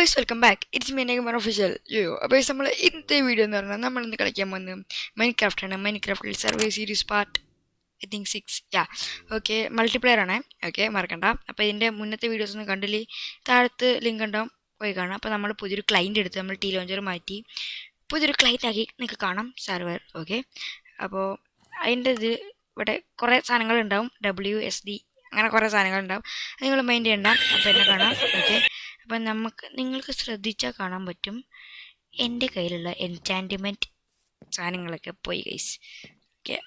Guys welcome back it's me നെഗമർ official yo അപ്പോൾ നമ്മൾ ഇന്നത്തെ വീഡിയോ എന്ന് പറഞ്ഞാൽ നമ്മൾ ഇന്ന് കളിക്കാൻ പോകുന്നത് മൈൻക്രാഫ്റ്റ് ആണ്. മൈൻക്രാഫ്റ്റിൽ survival series part I think six yeah okay multiplayer ആണ്. ഓക്കെ മറക്കണ്ട. അപ്പോൾ ഇതിന്റെ മുന്നത്തെ വീഡിയോസ് ഒന്നും കണ്ടില്ലേ? താഴത്ത് ലിങ്ക് ഉണ്ടാവും പോയി കാണാം. അപ്പോൾ നമ്മൾ പുതിയൊരു ക്ലൈന്റ് എടുത്ത് നമ്മൾ ടീ ലോഞ്ചർ മാറ്റി പുതിയൊരു ക്ലൈന്റ് ആക്കി നിങ്ങൾക്ക് കാണാം സർവർ ഓക്കെ അപ്പോൾ അതിന്റെ ഇത് ഇവിടെ കുറേ സാധനങ്ങൾ ഉണ്ടാവും. ഡബ്ല്യു എസ് ഡി അങ്ങനെ കുറേ അത് നിങ്ങൾ മൈൻഡ് ചെയ്യണ്ട. അപ്പോൾ എന്നെ കാണാം. ഓക്കെ അപ്പം നമുക്ക് നിങ്ങൾക്ക് ശ്രദ്ധിച്ചാൽ കാണാൻ പറ്റും. എന്റെ കയ്യിലുള്ള എൻചാന്റിമെന്റ് സാധനങ്ങളൊക്കെ പോയി ഗൈസ് ഓക്കെ.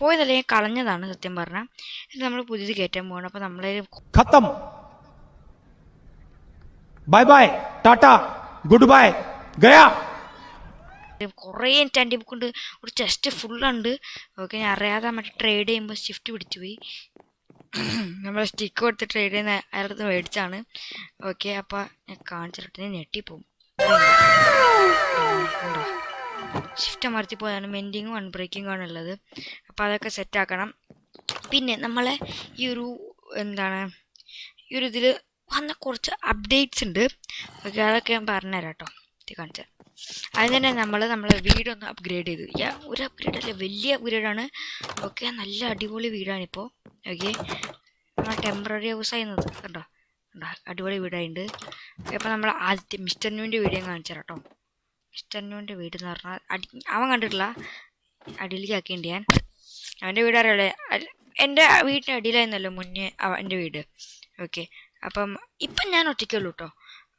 പോയതല്ല ഞാൻ കളഞ്ഞതാണ് സത്യം പറഞ്ഞാൽ ഇത് നമ്മൾ പുതിയത് കയറ്റാൻ പോകണം അപ്പം നമ്മളെ ഖത്തം. Bye bye. Tata. Good bye. Gaya. കുറേ എൻചാന്റി ബുക്ക് ഉണ്ട്. ഒരു ചെസ്റ്റ് ഫുള്ളുണ്ട് ഓക്കെ ഞാൻ അറിയാതെ മറ്റേ ട്രേഡ് ചെയ്യുമ്പോൾ ഷിഫ്റ്റ് പിടിച്ചു പോയി നമ്മൾ സ്റ്റിക്ക് കൊടുത്ത് ട്രേഡ് ചെയ്യുന്ന അയാളുടെ മേടിച്ചാണ്. ഓക്കെ അപ്പൊ ഞാൻ കാണിച്ചിട്ട് ഞെട്ടിപ്പോവും. ഷിഫ്റ്റ് അമർത്തി പോയാണ് മെൻഡിങ്ങും അൺബ്രേക്കിങ്ങും ആണ് ഉള്ളത്. അപ്പൊ അതൊക്കെ സെറ്റ് ആക്കണം. പിന്നെ നമ്മളെ ഈ ഒരു എന്താണ് ഈ ഒരു ഇതിൽ വന്ന കുറച്ച് അപ്ഡേറ്റ്സ് ഉണ്ട്. ഓക്കെ അതൊക്കെ ഞാൻ പറഞ്ഞുതരാം കേട്ടോ. ഇത് കാണിച്ചാൽ അതിന് നമ്മൾ നമ്മളെ വീടൊന്ന് അപ്ഗ്രേഡ് ചെയ്തു. ഒരു അപ്ഗ്രേഡ് അല്ല വലിയ അപ്ഗ്രേഡാണ് ഓക്കെ നല്ല അടിപൊളി വീടാണിപ്പോൾ ഓക്കെ? നമ്മൾ ടെമ്പററി ഹൗസ് ആയിരുന്നത്. കണ്ടോ? കണ്ടോ? അടിപൊളി വീടായിട്ടുണ്ട് അപ്പോൾ നമ്മൾ ആദ്യത്തെ മിസ്റ്റർ ന്യൂവിന്റെ വീഡിയോ കാണിച്ചു തരാം കേട്ടോ മിസ്റ്റർ ന്യൂവിന്റെ വീട് എന്ന് പറഞ്ഞാൽ അടി അവൻ കണ്ടിട്ടില്ല? അടിയിലേക്ക് ഞാൻ. അവന്റെ വീട് അറിയാലേ? എന്റെ വീടിന്റെ അടിയിലായിരുന്നല്ലോ മുന്നേ എന്റെ വീട്. ഓക്കെ? അപ്പം ഇപ്പം ഞാൻ ഒറ്റയ്ക്കുള്ളൂ കേട്ടോ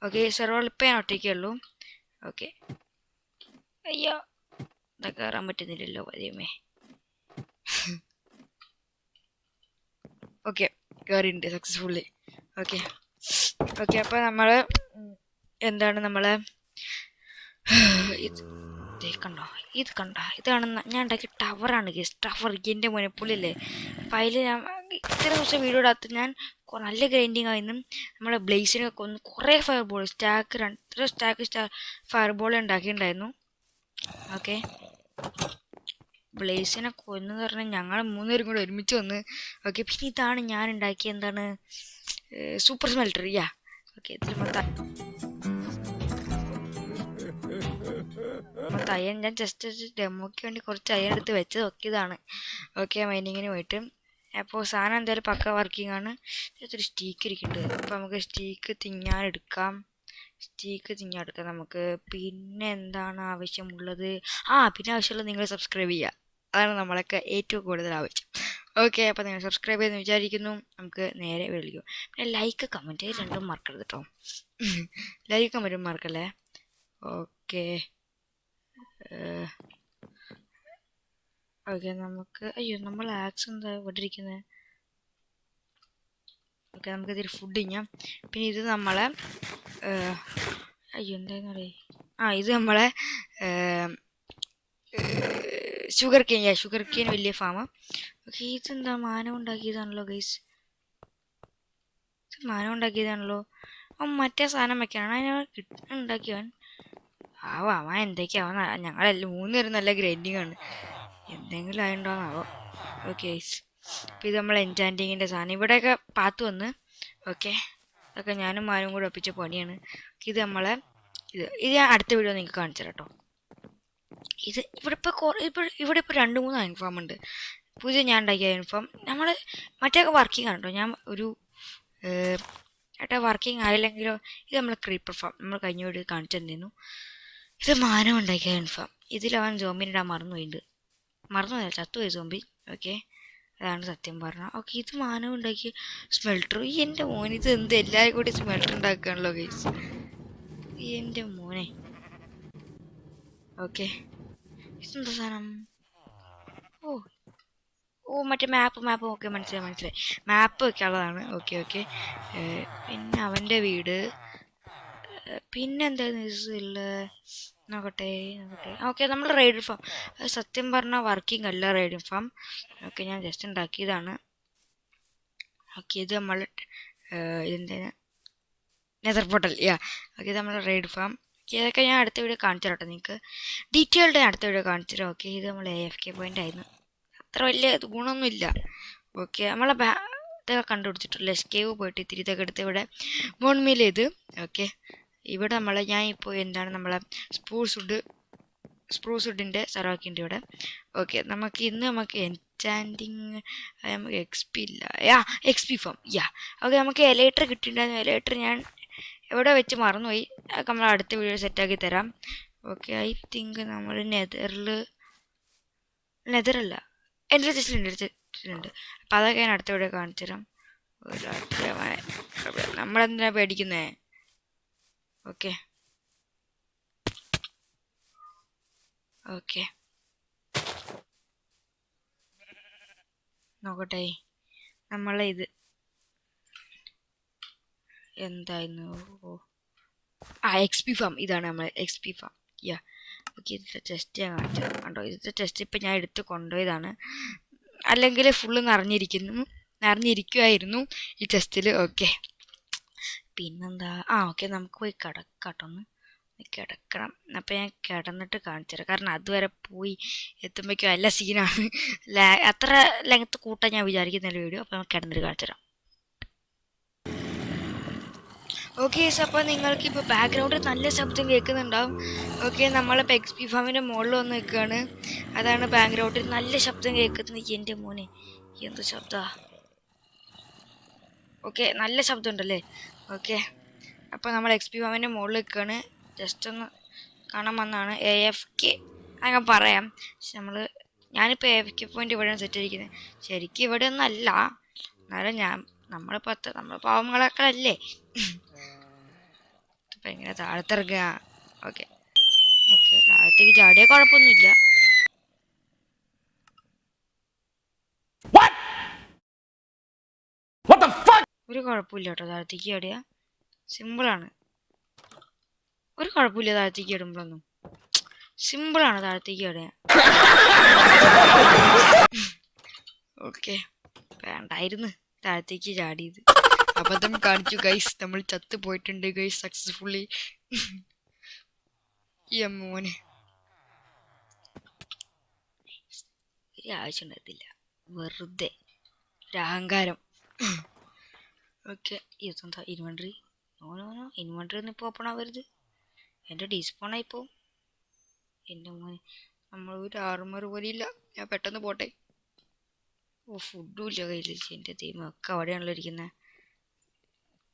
ഓക്കെ? സെർവറിൽ ഇപ്പം ഞാൻ ഒറ്റയ്ക്കുള്ളൂ ഓക്കെ. അയ്യോ ഇതൊക്കെ കയറാൻ പറ്റുന്നില്ലല്ലോ പതിയമേ ഓക്കെ കയറിയിട്ടുണ്ട് സക്സസ്ഫുള്ളി ഓക്കെ ഓക്കെ അപ്പോൾ നമ്മൾ എന്താണ് നമ്മൾ ഇത് കണ്ടോ ഇത് കണ്ടോ ഇതാണ് ഞാൻ ഉണ്ടാക്കിയ ടവറാണ് ഗസ് ടവർ എന്റെ മുനപ്പുള്ളില്ലേ അപ്പം അതിൽ ഞാൻ ഇത്ര ദിവസം വീഡിയോ ഇടാത്ത ഞാൻ നല്ല ഗ്രൈൻഡിങ് ആയിരുന്നു. നമ്മളെ ബ്ലേസിനെ കൊന്ന് കുറേ ഫയർ ബോൾ സ്റ്റാക്ക് രണ്ട് സ്റ്റാക്ക് സ്റ്റാ ഫയർ ബോൾ ഉണ്ടാക്കിയിട്ടുണ്ടായിരുന്നു. ഓക്കെ. ബ്ലേസിനെ കൊന്നെന്ന് പറഞ്ഞാൽ ഞങ്ങൾ മൂന്നുപേരും കൂടെ ഒരുമിച്ച് വന്ന് ഓക്കെ പിന്നെ ഇതാണ് ഞാൻ ഉണ്ടാക്കിയ എന്താണ് സൂപ്പർ സ്മെൽറ്റർ യാ. ഓക്കെ ഇതിൽ മൊത്തം അയ്യൻ ഞാൻ ജസ്റ്റ് ഡെമോയ്ക്ക് വേണ്ടി കുറച്ച് അയ്യൻ എടുത്ത് വെച്ച് നോക്കിയതാണ് ഓക്കെ മൈനിങ്ങിന് പോയിട്ട്. അപ്പോൾ സാധനം എന്തായാലും പക്ക വർക്കിംഗ് ആണ്. ഇതിനകത്തൊരു സ്റ്റീക്ക് ഇരിക്കുന്നുണ്ട് അപ്പോൾ നമുക്ക് സ്റ്റീക്ക് തിന്നാൻ എടുക്കാം. സ്റ്റീക്ക് തിന്നാൻ എടുക്കാം നമുക്ക്. പിന്നെ എന്താണ് ആവശ്യമുള്ളത്? ആ പിന്നെ ആവശ്യമുള്ളത് നിങ്ങൾ സബ്സ്ക്രൈബ് ചെയ്യുക. അതാണ് നമ്മളൊക്കെ ഏറ്റവും കൂടുതൽ ആവശ്യം. ഓക്കെ അപ്പോൾ നിങ്ങൾ സബ്സ്ക്രൈബ് ചെയ്തെന്ന് വിചാരിക്കുന്നു. നമുക്ക് നേരെ വിളിക്കും പിന്നെ ലൈക്ക് കമന്റ് രണ്ടും മറക്കരുത് കേട്ടോ ലൈക്ക് കമന്റും മറക്കല്ലേ? ഓക്കെ ഓക്കെ നമുക്ക് അയ്യോ നമ്മൾ ആക്സ് എന്താ ഇവിടെ ഓക്കെ നമുക്ക് ഇതിൽ ഫുഡ് ചെയ്യാം. പിന്നെ ഇത് നമ്മളെ അയ്യോ എന്തായിരുന്നു പറയേ ആ ഇത് നമ്മളെ sugar cane yeah sugar cane വലിയ ഫാം ഓക്കെ ഇതെന്താ മാനം ഉണ്ടാക്കിയതാണല്ലോ ഗൈസ് ഇത് മാനം ഉണ്ടാക്കിയതാണല്ലോ. അവൻ മറ്റേ സാധനം വെക്കാനാണ് അതിനെ കിട്ട ഉണ്ടാക്കിയവൻ. ആവോ അവൻ എന്തൊക്കെയാവാ ഞങ്ങളെല്ലാം മൂന്ന് പേരും നല്ല ഗ്രൈൻഡിങ് ആണ്. എന്തെങ്കിലും ആയിട്ടുണ്ടോന്നാവോ ഓക്കെ അപ്പോൾ ഇത് നമ്മൾ എൻചാന്റിങ്ങിന്റെ സാധനം. ഇവിടെയൊക്കെ പാത്ത് വന്ന് ഓക്കെ അതൊക്കെ ഞാനും മാനും കൂടെ ഒപ്പിച്ച പണിയാണ്. ഇത് നമ്മളെ ഇത് ഇത് ഞാൻ അടുത്ത വീഡിയോ നിങ്ങൾക്ക് കാണിച്ചു കേട്ടോ ഇത് ഇവിടെ ഇപ്പോൾ കുറേ ഇപ്പോൾ ഇവിടെ ഇപ്പോൾ രണ്ട് മൂന്ന് യൂണിഫോം ഉണ്ട്. പുതിയ ഞാൻ ഉണ്ടാക്കിയ യൂണിഫോം നമ്മൾ മറ്റേയൊക്കെ വർക്കിംഗ് ആണ് കേട്ടോ. ഞാൻ ഒരു ഏട്ടാ വർക്കിംഗ് ആയില്ലെങ്കിലോ ഇത് നമ്മൾ ക്രീപ്പർ ഫാം നമ്മൾ കഴിഞ്ഞ വീട് കാണിച്ചു തന്നിരുന്നു. ഇത് മാനം ഉണ്ടാക്കിയ യൂണിഫോം ഇതിൽ ഇതിലവൻ ജോമിനിടാൻ മറന്നു മറന്നുപോയിട്ടുണ്ട് മറന്നുപോയി ചത്തുപോയി സോമ്പി ഓക്കെ അതാണ് സത്യം പറഞ്ഞത്. ഓക്കെ ഇത് മാനം ഉണ്ടാക്കിയ സ്മെൽട്ടർ ഈ എന്റെ മോൻ ഇത് എന്ത് എല്ലാവരും കൂടി സ്മെൽട്ടർ ഉണ്ടാക്കുകയാണല്ലോ ഗൈസ് ഈ എന്റെ മോനെ. ഓക്കെ ഇതെന്താ സാധനം? ഓ. ഓ മറ്റേ മാപ്പ് മാപ്പ് ഓക്കെ മനസ്സിലായി മനസ്സിലായി. മാപ്പ് ഒക്കെ ഉള്ളതാണ്. ഓക്കെ ഓക്കെ പിന്നെ അവന്റെ വീട്. പിന്നെ എന്തായിരുന്നു നോക്കട്ടെ നോക്കട്ടെ. ഓക്കെ നമ്മൾ റേഡിയോ ഫാം സത്യം പറഞ്ഞാൽ വർക്കിംഗ് അല്ല റേഡിയോ ഫാം ഓക്കെ ഞാൻ ജസ്റ്റ് ഉണ്ടാക്കിയതാണ്. ഓക്കെ ഇത് നമ്മൾ ഇതിന്റെ നെതർ പോട്ടൽ യാ. ഓക്കെ ഇത് നമ്മൾ റേഡിയോ ഫാം ഇതൊക്കെ ഞാൻ അടുത്ത വീഡിയോ കാണിച്ചു കേട്ടോ നിങ്ങൾക്ക് ഡീറ്റെയിൽഡ് ഞാൻ അടുത്ത വീഡിയോ കാണിച്ചു തരാം. ഓക്കെ ഇത് നമ്മൾ എ എഫ് കെ പോയിന്റ് ആയിരുന്നു. അത്ര വലിയ ഗുണമൊന്നും ഗുണമൊന്നുമില്ല ഓക്കെ നമ്മളെ ബാ ഇതൊക്കെ കണ്ടുപിടിച്ചിട്ടുള്ള എസ്കേവ് പോയിട്ട് ഇത്തിരി ഇതൊക്കെ എടുത്ത് ഇവിടെ മോൺമീൽ ചെയ്ത് ഓക്കെ ഇവിടെ നമ്മൾ ഞാൻ ഇപ്പോൾ എന്താണ് നമ്മളെ സ്പ്രൂസ് വുഡ് സ്പ്രൂസ് വുഡിന്റെ സ്ഥലമാക്കിയിട്ടുണ്ട് ഇവിടെ. ഓക്കെ നമുക്ക് ഇന്ന് നമുക്ക് എൻചാന്റിങ് നമുക്ക് എക്സ് പി ഇല്ല. Yeah X P farm yeah okay നമുക്ക് എലേറ്റർ കിട്ടിയിട്ടുണ്ടായിരുന്നു. എലേറ്റർ ഞാൻ എവിടെ വെച്ച് മറന്നുപോയി. നമ്മൾ അടുത്ത വീഡിയോ സെറ്റാക്കി തരാം. ഓക്കെ ഐ തിങ്ക് നമ്മൾ നെതറിൽ നെതറല്ല എന്റെ ടെസ്റ്റിലുണ്ട് ടെസ്റ്റിലുണ്ട് അപ്പോൾ അതൊക്കെ ഞാൻ അടുത്ത വീഡിയോ കാണിച്ചു തരാം നമ്മളെന്തിനാണ് പേടിക്കുന്നേ? ഓക്കെ ഓക്കെ നോക്കട്ടെ. നമ്മളെ ഇത് എന്തായിരുന്നു? ആ എക്സ് പി ഫാം ഇതാണ് നമ്മൾ X P farm yeah okay ഇതിന്റെ ടെസ്റ്റ് ഞാൻ കണ്ടോ? ഇതിന്റെ ടെസ്റ്റ് ഇപ്പം ഞാൻ എടുത്ത് കൊണ്ടുപോയതാണ്. അല്ലെങ്കിൽ ഫുള്ള് നിറഞ്ഞിരിക്കുന്നു. നിറഞ്ഞിരിക്കുമായിരുന്നു ഈ ടെസ്റ്റിൽ ഓക്കെ പിന്നെന്താ? ആ ഓക്കെ നമുക്ക് പോയി കിടക്കാട്ടൊന്ന് കിടക്കണം. അപ്പം ഞാൻ കിടന്നിട്ട് കാണിച്ചു തരാം. കാരണം അതുവരെ പോയി എത്തുമ്പോഴേക്കും എല്ലാ സീനാണ് അത്ര ലെങ്ത്ത് കൂട്ടാൻ ഞാൻ വിചാരിക്കുന്ന വീഡിയോ അപ്പം കിടന്നിട്ട് കാണിച്ചു തരാം. ഓക്കെ അപ്പോൾ നിങ്ങൾക്ക് ഇപ്പോൾ ബാക്ക്ഗ്രൗണ്ടിൽ നല്ല ശബ്ദം കേൾക്കുന്നുണ്ടാവും. ഓക്കെ നമ്മളിപ്പോൾ എക്സ് പി ഫാമിന്റെ മുകളിൽ വന്ന് നിൽക്കുകയാണ്. അതാണ് ബാക്ക്ഗ്രൗണ്ടിൽ നല്ല ശബ്ദം കേൾക്കുന്നത് എന്റെ മോനെ. എന്ത് ശബ്ദമാണ് ഓക്കെ നല്ല ശബ്ദം ഉണ്ടല്ലേ? ഓക്കെ. അപ്പോൾ നമ്മൾ എക്സ് പി വാമിന്റെ മുകളിൽ നിൽക്കുകയാണ് ജസ്റ്റ് ഒന്ന് കാണാൻ വന്നാണ് എ എഫ് കെ അങ്ങനെ പറയാം. പക്ഷെ നമ്മൾ ഞാനിപ്പോൾ എ എഫ് കെ പോയിന്റ് ഇവിടെയാണ് സെറ്റ് ചെയ്തിരിക്കുന്നത്. ശരിക്കും ഇവിടെ ഒന്നല്ല എന്നാലും ഞാൻ നമ്മളിപ്പോൾ അത്ര നമ്മൾ പാവങ്ങളൊക്കെ ഇപ്പം എങ്ങനെ താഴത്തിറങ്ങുക? ഓക്കെ. ഓക്കെ താഴത്തേക്ക് ചാടിയാൽ കുഴപ്പമൊന്നുമില്ല. ഒരു കുഴപ്പമില്ല കേട്ടോ. താഴത്തേക്ക് ചാടിയ സിമ്പിളാണ് ഒരു കുഴപ്പമില്ല താഴത്തേക്ക് ഇടുമ്പോഴൊന്നും സിമ്പിളാണ് താഴത്തേക്ക് ചാടിയ ഓക്കെ വേണ്ടായിരുന്നു. താഴത്തേക്ക് ചാടിയത്. അബദ്ധം കാണിച്ചു ഗൈസ് നമ്മൾ ചത്ത് പോയിട്ടുണ്ട് ഗൈസ് സക്സസ്ഫുള്ളി ഈ അമ്മോനെ ഒരു ആവശ്യം ഉണ്ടായിരുന്നില്ല വെറുതെ. ഒരു അഹങ്കാരം. ഓക്കെ ഇതെന്താ inventory no no no inventory ഒന്നും ഇപ്പോൾ ഓപ്പൺ ആവരുത്. എന്റെ ഡിസ്പോണായി പോവും എന്റെ മോനെ നമ്മൾ ഒരു ആർമർ പോലും ഇല്ല. ഞാൻ പെട്ടെന്ന് പോട്ടെ. ഓ ഫുഡും ഇല്ല കയ്യിൽ എന്റെ ഒക്കെ അവിടെയാണല്ലോ ഇരിക്കുന്നത്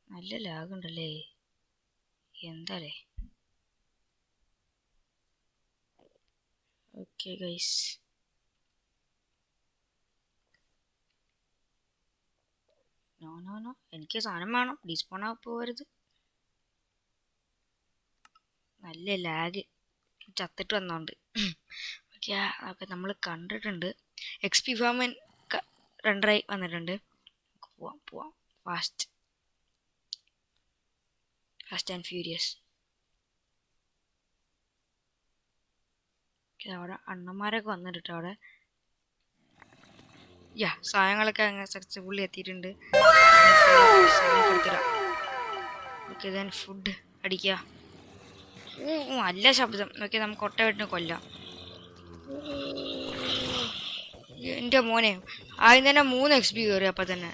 നല്ല ലാഗുണ്ടല്ലേ എന്താലേ? Okay guys no no no എനിക്ക് സാധനം വേണം. ഡിസ്പോൺ പോകരുത് നല്ല ലാഗ് ചത്തിട്ട് വന്നോണ്ട്. ഓക്കെ അതൊക്കെ നമ്മൾ കണ്ടിട്ടുണ്ട്. എക്സ് പി ഫാമൻ റണ്ടറായി വന്നിട്ടുണ്ട്. പോവാം പോവാം. ഫാസ്റ്റ് ഫാസ്റ്റ് ആൻഡ് ഫ്യൂരിയസ് അവിടെ അണ്ണന്മാരൊക്കെ വന്നിട്ടുണ്ട് അവിടെ. യാ സാധനങ്ങളൊക്കെ അങ്ങനെ പുള്ളി എത്തിയിട്ടുണ്ട്. ഓക്കെ ദെൻ ഫുഡ് അടിക്കുക. നല്ല ശബ്ദം. ഓക്കെ നമുക്ക് ഒട്ട വീട്ടിന് കൊല്ലാം. എന്റെ മോനെ ആദ്യം തന്നെ മൂന്ന് എക്സ് പി കയറി അപ്പം തന്നെ.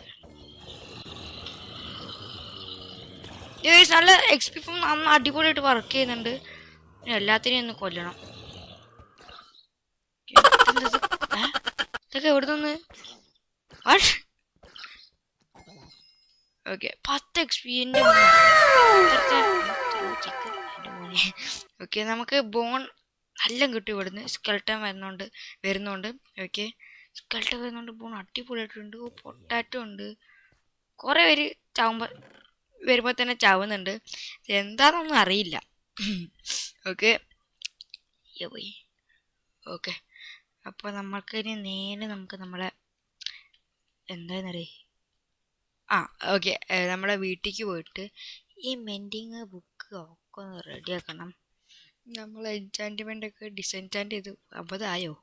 നല്ല എക്സ് നന്ന അടിപൊളിയായിട്ട് വർക്ക് ചെയ്യുന്നുണ്ട്. എല്ലാത്തിനെയും ഒന്ന് കൊല്ലണം ഇതെന്താ ഇത്? ഏ? ഇതൊക്കെ എവിടെ നിന്ന് ഓക്കെ പത്ത് എക്സ് ഓക്കെ നമുക്ക് ബോൺ നല്ല കിട്ടും ഇവിടുന്ന്. സ്കെൽട്ടൻ വരുന്നുണ്ട് വരുന്നുണ്ട്. ഓക്കെ സ്കെൽട്ടൻ വരുന്നുണ്ട് ബോൺ അടിപൊളിയായിട്ടുണ്ട്. പൊട്ടാറ്റോ ഉണ്ട്. കുറേ പേര് ചാവുമ്പോൾ വരുമ്പോൾ തന്നെ ചാവുന്നുണ്ട്. എന്താണെന്നൊന്നും അറിയില്ല. ഓക്കെ ഓക്കെ അപ്പോൾ നമ്മൾക്ക് ഇനി നേരെ നമുക്ക് നമ്മളെ എന്താന്നറിയേ? ആ ഓക്കെ നമ്മളെ വീട്ടിലേക്ക് പോയിട്ട് ഈ മെന്റിങ് ബുക്ക് ഒക്കെ ഒന്ന് റെഡിയാക്കണം നമ്മൾ എൻചാന്റ്മെന്റ് ഒക്കെ ഡിസെൻചാന്റ് ചെയ്ത് അബദ്ധമായോ?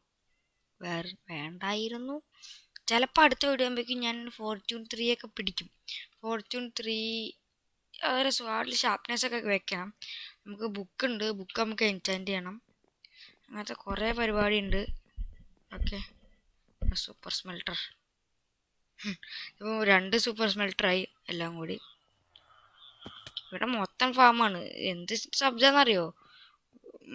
വേറെ വേണ്ടായിരുന്നു. ചിലപ്പോൾ അടുത്ത വീടുമ്പോഴേക്കും ഞാൻ ഫോർച്യൂൺ ത്രീ ഒക്കെ പിടിക്കും. ഫോർച്യൂൺ ത്രീ ഒരു സ്വാഡിൽ ഷാർപ്നെസ് ഒക്കെ വെക്കണം. നമുക്ക് ബുക്ക് ഉണ്ട്. ബുക്ക് നമുക്ക് എൻചാന്റ് ചെയ്യണം. അങ്ങനത്തെ കുറേ പരിപാടി ഉണ്ട് ഓക്കെ. സൂപ്പർ സ്മെൽട്ടർ ഇപ്പോൾ രണ്ട് സൂപ്പർ സ്മെൽട്ടറായി എല്ലാം കൂടി. ഇവിടെ മൊത്തം ഫാമാണ് എന്ത് ശബ്ദമെന്നറിയോ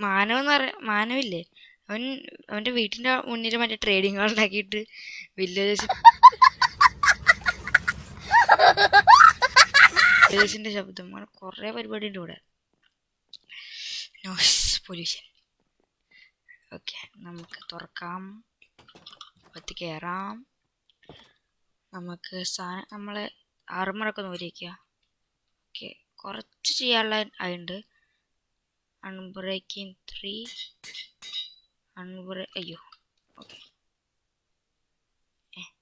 മാനവെന്ന് പറ മാനവില്ലേ? അവൻ അവന്റെ വീട്ടിന്റെ മുന്നിൽ മറ്റേ ട്രേഡിംഗ് ഹാൾ ഉണ്ടാക്കിയിട്ട് വില്ലേജസ് വില്ലേജിന്റെ ശബ്ദം. അങ്ങനെ കുറേ പരിപാടി ഉണ്ട് ഇവിടെ. നോയ്സ് പൊല്യൂഷൻ നമുക്ക് തുറക്കാം. അകത്ത് കയറാം നമുക്ക് സാധനം നമ്മൾ ആർമറൊക്കെ നോരിക്കുക ഓക്കെ കുറച്ച് ചെയ്യാനുള്ള അതുണ്ട് അൺബ്രേക്കിംഗ് ത്രീ അൺബ്രേ അയ്യോ ഓക്കെ.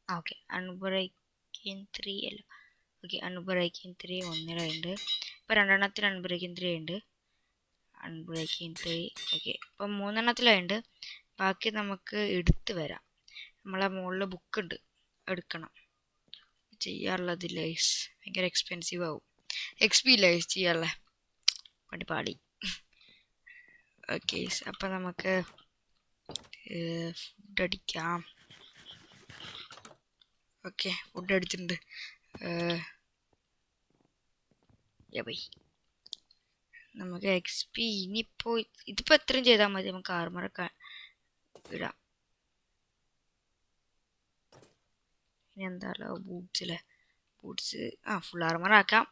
ആ ഓക്കെ. അൺബ്രേക്കിംഗ് ത്രീ അല്ല. ഓക്കെ അൺബ്രേക്കിംഗ് ത്രീ ഒന്നിലുണ്ട് ഇപ്പോൾ രണ്ടെണ്ണത്തിൽ അൺബ്രേക്കിംഗ് ത്രീ ഉണ്ട് അൺബ്രേക്കിംഗ് ത്രീ ഓക്കെ. ഇപ്പം മൂന്നെണ്ണത്തിലുണ്ട് ബാക്കി നമുക്ക് എടുത്ത് വരാം. നമ്മളെ മുകളിൽ ബുക്ക് ഉണ്ട് എടുക്കണം. ചെയ്യാറുള്ളത് ലൈസ്. ഭയങ്കര എക്സ്പെൻസീവ് ആവും. എക്സ് പി ലൈസ് ചെയ്യാറുള്ള പടി പാടി. ഓക്കെ അപ്പം നമുക്ക് ഫുഡ് അടിക്കാം. ഓക്കെ ഫുഡ് അടിച്ചിട്ടുണ്ട്. നമുക്ക് എക്സ് പി ഇനിയിപ്പോൾ ഇതിപ്പോൾ എത്രയും ചെയ്താൽ മതി. നമുക്ക് ആർമറൊക്കെ ഇടാം ഇനി എന്താണല്ലോ അല്ലേ ബൂട്ട്സ് ആ ഫുൾ ആർമർ ആക്കാം.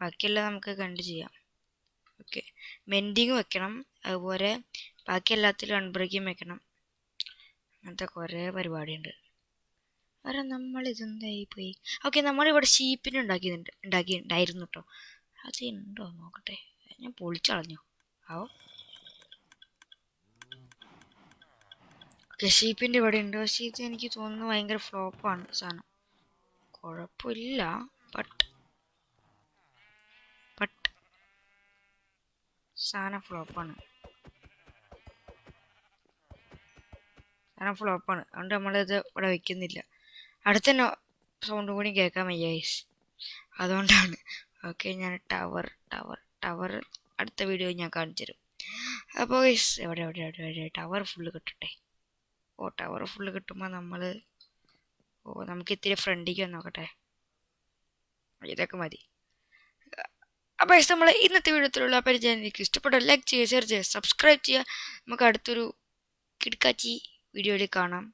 ബാക്കിയെല്ലാം നമുക്ക് കണ്ട് ചെയ്യാം. ഓക്കെ മെൻഡിങ് വെക്കണം. അതുപോലെ ബാക്കി എല്ലാത്തിലും അൺബ്രേക്കിങ് വെക്കണം. അങ്ങനത്തെ കുറേ പരിപാടിയുണ്ട്. വേറെ നമ്മൾ ഇതെന്തായി പോയി? ഓക്കെ നമ്മളിവിടെ ഷീപ്പിന് ഉണ്ടാക്കിയിട്ടുണ്ട്. ഉണ്ടാക്കി ഉണ്ടായിരുന്നു കേട്ടോ അത് ഉണ്ടോ നോക്കട്ടെ. ഞാൻ പൊളിച്ചളഞ്ഞു. ആവോ. ഷീപ്പിന്റെ ഇവിടെ ഉണ്ട്. പക്ഷേ എനിക്ക് തോന്നുന്നു ഭയങ്കര ഫ്ലോപ്പാണ് സാധനം കുഴപ്പമില്ല ബട്ട് ബട്ട് സാധനം ഫ്ലോപ്പാണ് സാധനം ഫ്ലോപ്പാണ് അതുകൊണ്ട് നമ്മളിത് ഇവിടെ വെക്കുന്നില്ല. അടുത്ത സൗണ്ട് കൂടി കേൾക്കാൻ വയ്യായിസ് അതുകൊണ്ടാണ്. ഓക്കെ ഞാൻ ടവർ ടവർ ടവർ അടുത്ത വീഡിയോ ഞാൻ കാണിച്ചു തരും അപ്പോൾ എവിടെ എവിടെ എവിടെ എവിടെ? ടവർ ഫുള്ള് കിട്ടട്ടെ. ഓ ടവർ ഫുള്ള് കിട്ടുമ്പോൾ നമ്മൾ ഓ നമുക്ക് ഇത്തിരി ഫ്രണ്ടിലേക്ക് വന്ന് നോക്കട്ടെ ഇതൊക്കെ മതി. അപ്പോൾ നമ്മൾ ഇന്നത്തെ വീഡിയോത്തിലുള്ള പരിചയം എനിക്ക് ഇഷ്ടപ്പെട്ട ലൈക്ക് ചെയ്യുക ഷെയർ ചെയ്യുക സബ്സ്ക്രൈബ് ചെയ്യുക. നമുക്ക് അടുത്തൊരു കിടക്കാച്ചി വീഡിയോയിൽ കാണാം.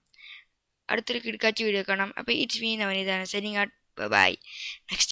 അടുത്തൊരു കിടക്കാച്ചി വീഡിയോ കാണാം. അപ്പോൾ it's me നവനീതാണ്. Signing out bye next